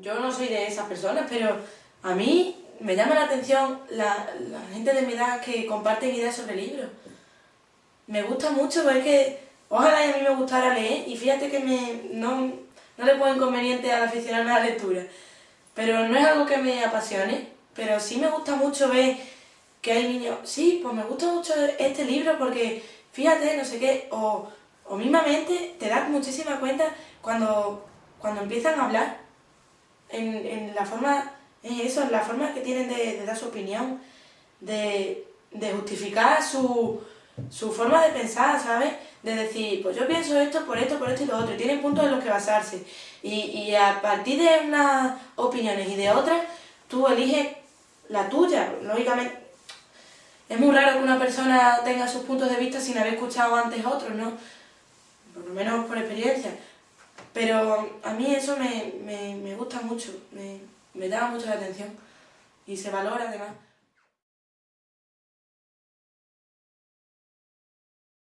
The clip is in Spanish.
yo no soy de esas personas, pero a mí me llama la atención la, gente de mi edad que comparten ideas sobre libros. Me gusta mucho, porque ojalá a mí me gustara leer y fíjate que me, no, no le pongo inconveniente al aficionarme a la lectura. Pero no es algo que me apasione, pero sí me gusta mucho ver que hay niños, sí, pues me gusta mucho este libro porque fíjate, no sé qué, o, o mismamente te das muchísima cuenta cuando, cuando empiezan a hablar en, en la forma es eso, la forma que tienen de, dar su opinión, de, justificar su, forma de pensar, ¿sabes? De decir, pues yo pienso esto por esto, por esto y lo otro, y tienen puntos en los que basarse. Y, a partir de unas opiniones y de otras, tú eliges la tuya, lógicamente. Es muy raro que una persona tenga sus puntos de vista sin haber escuchado antes otros, ¿no? Por lo menos por experiencia. Pero a mí eso me, me gusta mucho me llama mucho la atención y se valora además.